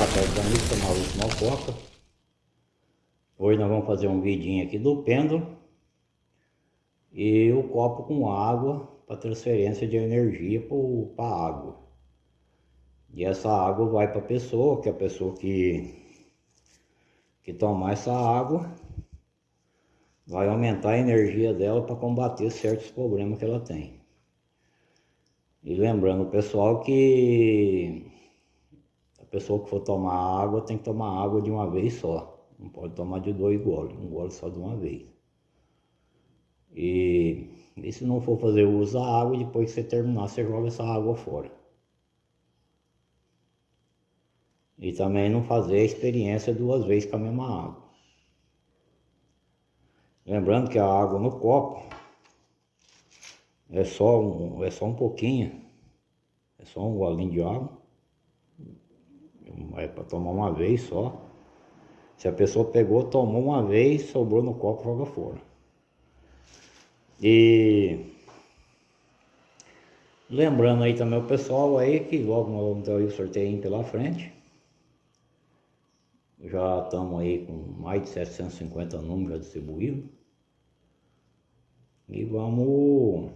boa tarde amigos, canal Maurício Malcoca. Hoje nós vamos fazer um vidinho aqui do pêndulo e o copo com água para transferência de energia para a água. E essa água vai para a pessoa, que é a pessoa que, que tomar essa água vai aumentar a energia dela para combater certos problemas que ela tem. E lembrando pessoal que pessoa que for tomar água tem que tomar água de uma vez só. Não pode tomar de dois goles, um gole só de uma vez. E, e se não for fazer uso da água, depois que você terminar, você joga essa água fora. E também não fazer a experiência duas vezes com a mesma água. Lembrando que a água no copo é só um, é só um pouquinho, é só um golinho de água é para tomar uma vez só. Se a pessoa pegou, tomou uma vez, sobrou no copo, joga fora. E lembrando aí também o pessoal aí que logo nós vamos ter o sorteio pela frente. Já estamos aí com mais de 750 números distribuídos. E vamos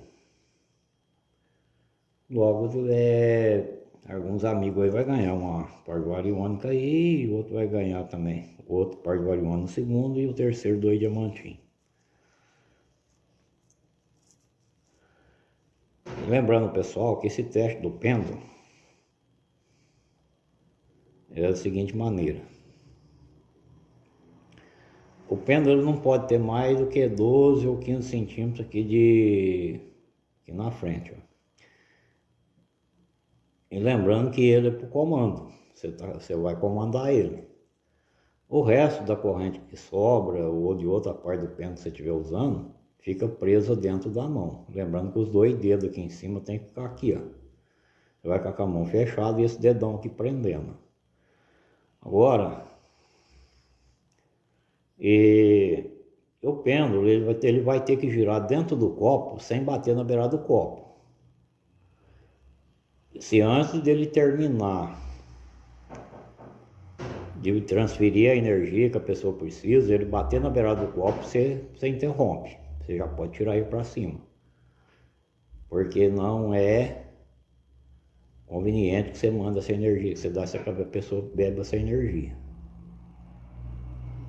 logo é, alguns amigos aí vai ganhar uma parguariônica aí, e o outro vai ganhar também. Outro parguariônica no segundo e o terceiro dois diamantinhos. Lembrando pessoal que esse teste do pêndulo é da seguinte maneira. O pêndulo não pode ter mais do que 12 ou 15 centímetros aqui de aqui na frente, ó. E lembrando que ele é para o comando, você, tá, você vai comandar ele. O resto da corrente que sobra ou de outra parte do pêndulo que você estiver usando, fica preso dentro da mão. Lembrando que os dois dedos aqui em cima tem que ficar aqui, ó. Você vai ficar com a mão fechada e esse dedão aqui prendendo. Agora, e o pêndulo ele vai, ter, ele vai ter que girar dentro do copo sem bater na beirada do copo se antes dele terminar de transferir a energia que a pessoa precisa, ele bater na beirada do copo, você, você interrompe. Você já pode tirar ele para cima. Porque não é conveniente que você manda essa energia, que você dá essa que a pessoa bebe essa energia.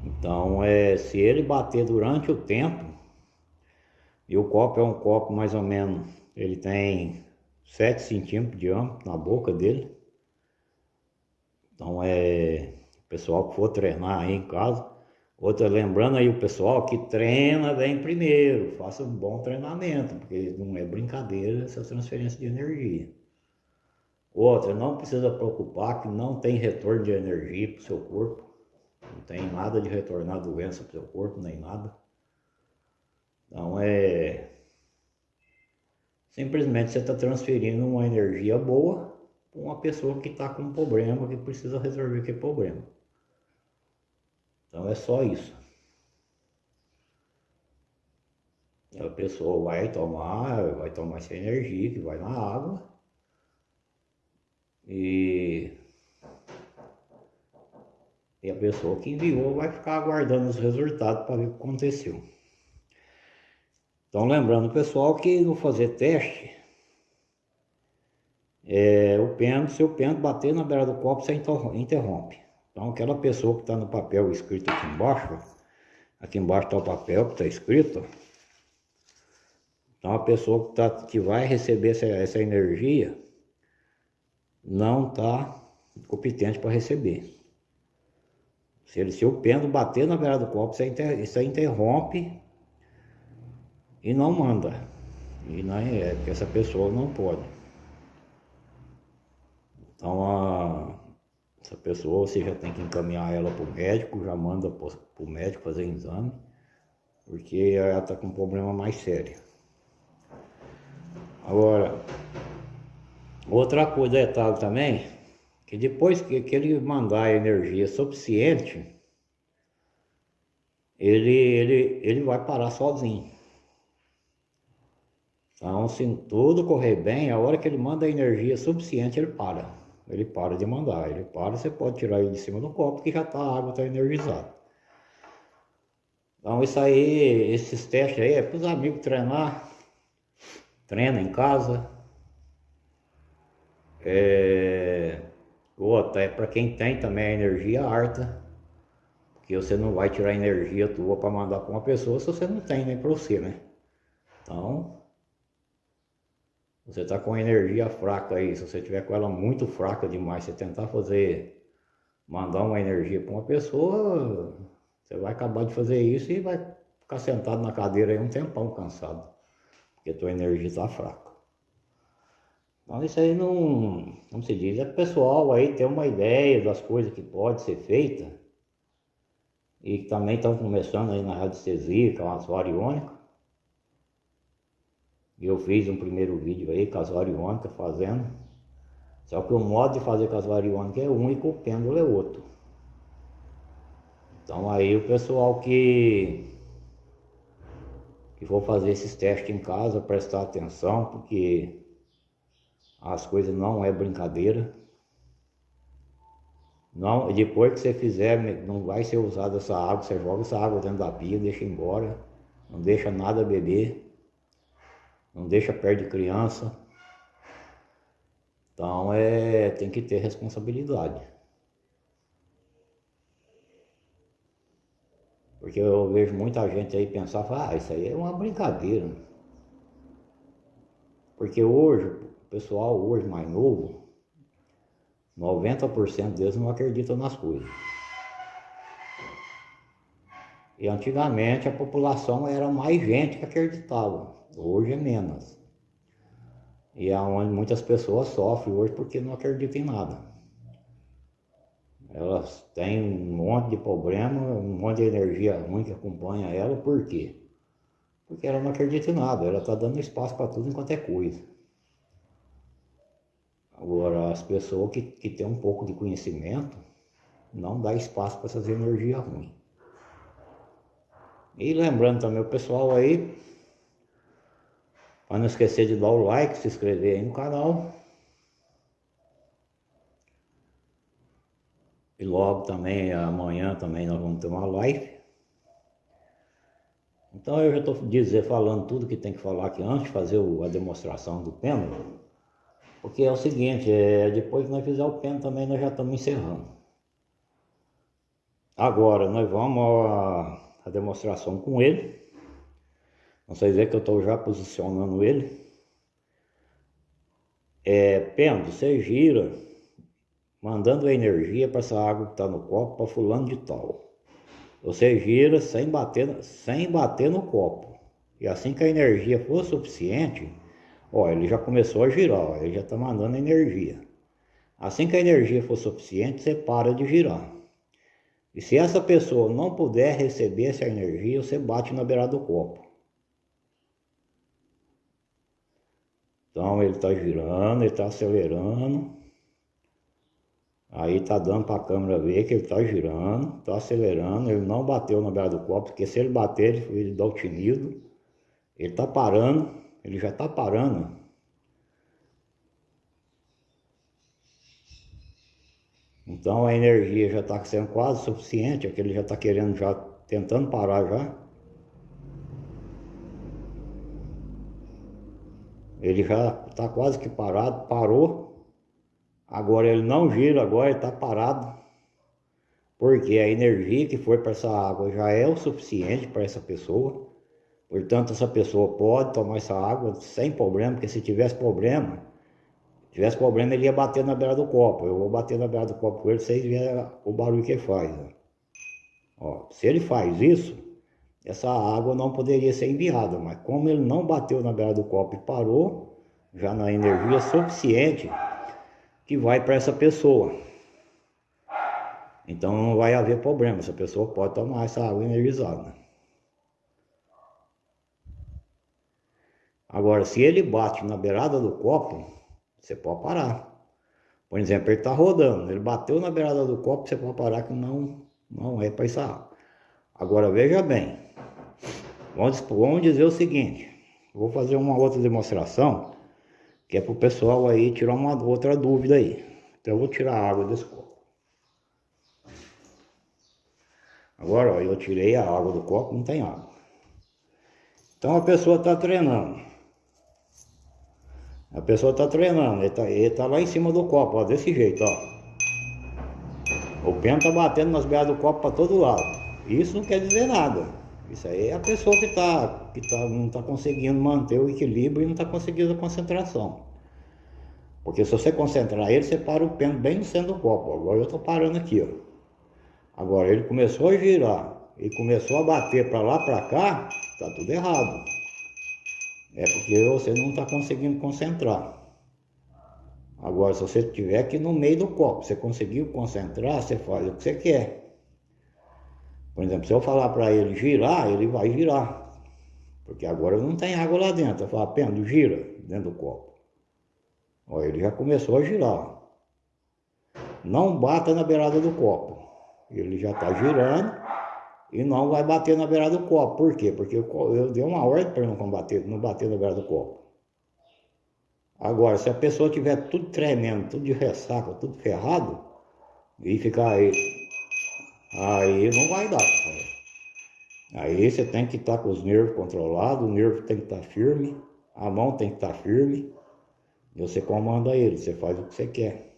Então, é, se ele bater durante o tempo, e o copo é um copo mais ou menos, ele tem 7 centímetros de diâmetro na boca dele. Então é o pessoal que for treinar aí em casa. Outra, lembrando aí o pessoal que treina bem primeiro, faça um bom treinamento, porque não é brincadeira essa transferência de energia. Outra, não precisa preocupar que não tem retorno de energia para o seu corpo. Não tem nada de retornar doença para o seu corpo, nem nada. Então é Simplesmente você está transferindo uma energia boa para uma pessoa que está com um problema, que precisa resolver aquele problema. Então é só isso. A pessoa vai tomar, vai tomar essa energia que vai na água e, e a pessoa que enviou vai ficar aguardando os resultados para ver o que aconteceu. Então lembrando pessoal que no fazer teste, é, o pêndulo, se o pêndulo bater na beira do copo, você interrompe. Então aquela pessoa que está no papel escrito aqui embaixo, aqui embaixo está o papel que está escrito, então a pessoa que, tá, que vai receber essa, essa energia não está competente para receber. Se, ele, se o pêndulo bater na beira do copo, você, inter, você interrompe e não manda. E não é, porque essa pessoa não pode. Então, a, essa pessoa você já tem que encaminhar ela para o médico, já manda para o médico fazer exame, porque ela está com um problema mais sério. Agora, outra coisa, detalhe também, que depois que, que ele mandar energia suficiente, ele, ele, ele vai parar sozinho. Então, se tudo correr bem, a hora que ele manda energia suficiente, ele para. ele para de mandar. Ele para, você pode tirar ele de cima do copo que já tá, a água está energizada. Então isso aí, esses testes aí é para os amigos treinar, treina em casa. É, outra é para quem tem também a energia alta, porque você não vai tirar energia tua para mandar para uma pessoa se você não tem nem para você, né? Então, você está com energia fraca aí, se você tiver com ela muito fraca demais, você tentar fazer, mandar uma energia para uma pessoa, você vai acabar de fazer isso e vai ficar sentado na cadeira aí um tempão cansado, porque tua energia está fraca. Então isso aí não, como se diz, é pessoal aí ter uma ideia das coisas que pode ser feita e que também estão começando aí na radiestesia, que é uma variônica, eu fiz um primeiro vídeo aí, casuário iônica fazendo. Só que o modo de fazer casuário iônica é um e com o pêndulo é outro. Então aí o pessoal que que for fazer esses testes em casa, prestar atenção, porque as coisas não é brincadeira. Não, depois que você fizer, não vai ser usada essa água, você joga essa água dentro da pia, deixa embora, não deixa nada beber não deixa perto de criança. Então é, tem que ter responsabilidade. Porque eu vejo muita gente aí pensar, ah, isso aí é uma brincadeira. Porque hoje, o pessoal hoje mais novo, 90% deles não acreditam nas coisas. E antigamente a população era mais gente que acreditava. Hoje é menos. E é onde muitas pessoas sofrem hoje porque não acreditam em nada. Elas têm um monte de problema, um monte de energia ruim que acompanha ela, por quê? Porque ela não acredita em nada, ela está dando espaço para tudo enquanto é coisa. Agora, as pessoas que, que têm um pouco de conhecimento, não dá espaço para essas energias ruins. E lembrando também o pessoal aí, para não esquecer de dar o like, se inscrever aí no canal. E logo também, amanhã também nós vamos ter uma live. Então eu já estou dizer, falando tudo que tem que falar aqui antes de fazer o, a demonstração do pêndulo. Porque é o seguinte, é, depois que nós fizer o pêndulo também nós já estamos encerrando. Agora nós vamos a, a demonstração com ele. Vocês veem que eu estou já posicionando ele. É, Pendo, você gira, mandando a energia para essa água que está no copo para fulano de tal. Você gira sem bater, sem bater no copo. E assim que a energia for suficiente, ó, ele já começou a girar, ó, ele já está mandando energia. Assim que a energia for suficiente, você para de girar. E se essa pessoa não puder receber essa energia, você bate na beirada do copo. Então ele está girando, ele está acelerando. Aí está dando para a câmera ver que ele está girando, está acelerando. Ele não bateu na beira do copo, porque se ele bater, ele, ele dá o tinido. Ele está parando, ele já está parando. Então a energia já está sendo quase suficiente, é que ele já está querendo já, tentando parar já. Ele já está quase que parado, parou. Agora ele não gira, agora está parado. Porque a energia que foi para essa água já é o suficiente para essa pessoa. Portanto, essa pessoa pode tomar essa água sem problema, porque se tivesse problema, tivesse problema ele ia bater na beira do copo. Eu vou bater na beira do copo com ele, vocês verem o barulho que ele faz. Ó, se ele faz isso, essa água não poderia ser enviada, mas como ele não bateu na beira do copo e parou, já na energia suficiente que vai para essa pessoa. Então não vai haver problema, essa pessoa pode tomar essa água energizada. Agora, se ele bate na beirada do copo, você pode parar. Por exemplo, ele está rodando, ele bateu na beirada do copo, você pode parar que não, não é para essa água. Agora veja bem, vamos, vamos dizer o seguinte, vou fazer uma outra demonstração, que é para o pessoal aí tirar uma outra dúvida aí. Então eu vou tirar a água desse copo. Agora, ó, eu tirei a água do copo, não tem água. Então a pessoa está treinando. A pessoa está treinando, ele está tá lá em cima do copo, ó, desse jeito, ó. O pêndulo está batendo nas beiras do copo para todo lado. Isso não quer dizer nada. Isso aí é a pessoa que, tá, que tá, não está conseguindo manter o equilíbrio e não está conseguindo a concentração. Porque se você concentrar ele, você para o pêndulo bem no centro do copo. Agora eu estou parando aqui, ó. Agora ele começou a girar e começou a bater para lá, para cá, está tudo errado. É porque você não está conseguindo concentrar. Agora, se você estiver aqui no meio do copo, você conseguiu concentrar, você faz o que você quer. Por exemplo, se eu falar para ele girar, ele vai girar. Porque agora não tem água lá dentro. Eu falo, Pendo, gira dentro do copo. Olha, ele já começou a girar. Não bata na beirada do copo. Ele já está girando e não vai bater na beirada do copo. Por quê? Porque eu, eu dei uma ordem para não bater, não bater na beirada do copo. Agora, se a pessoa tiver tudo tremendo, tudo de ressaca, tudo ferrado, e ficar aí, aí não vai dar. Aí você tem que estar tá com os nervos controlados, o nervo tem que estar tá firme, a mão tem que estar tá firme, e você comanda ele, você faz o que você quer.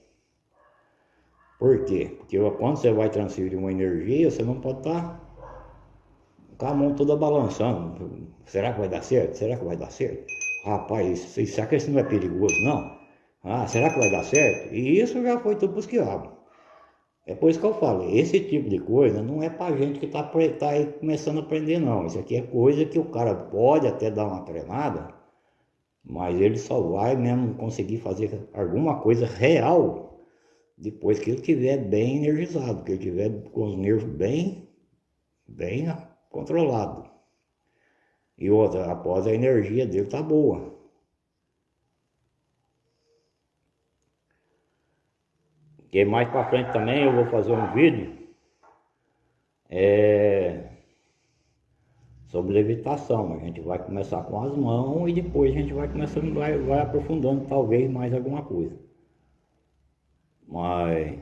Por quê? Porque quando você vai transferir uma energia, você não pode estar com a mão toda balançando. Será que vai dar certo? Será que vai dar certo? Rapaz, será que isso não é perigoso? Não. Ah, será que vai dar certo? E isso já foi tudo pros quiabos. É por isso que eu falo, esse tipo de coisa não é pra gente que tá, tá aí começando a aprender não. Isso aqui é coisa que o cara pode até dar uma treinada, mas ele só vai mesmo conseguir fazer alguma coisa real depois que ele estiver bem energizado, que ele estiver com os nervos bem, bem controlados. E outra, após a energia dele tá boa. Que mais para frente também eu vou fazer um vídeo é, sobre levitação. A gente vai começar com as mãos e depois a gente vai começando, vai, vai aprofundando talvez mais alguma coisa. Mas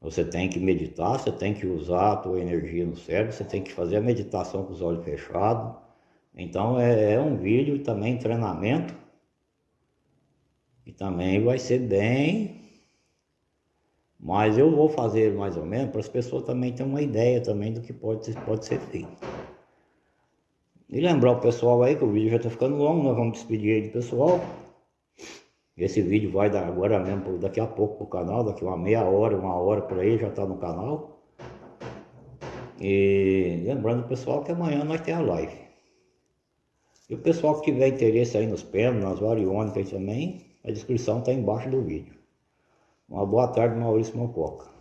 você tem que meditar, você tem que usar a tua energia no cérebro, você tem que fazer a meditação com os olhos fechados. Então é, é um vídeo também treinamento e também vai ser bem mas eu vou fazer mais ou menos para as pessoas também terem uma ideia também do que pode, pode ser feito. E lembrar o pessoal aí que o vídeo já está ficando longo, nós vamos despedir aí do pessoal. Esse vídeo vai dar agora mesmo, daqui a pouco o canal, daqui uma meia hora, uma hora por aí, já está no canal. E lembrando o pessoal que amanhã nós temos a live. E o pessoal que tiver interesse aí nos pêndulos, nas variônicas também, a descrição está embaixo do vídeo. Uma boa tarde, Maurício Mococa.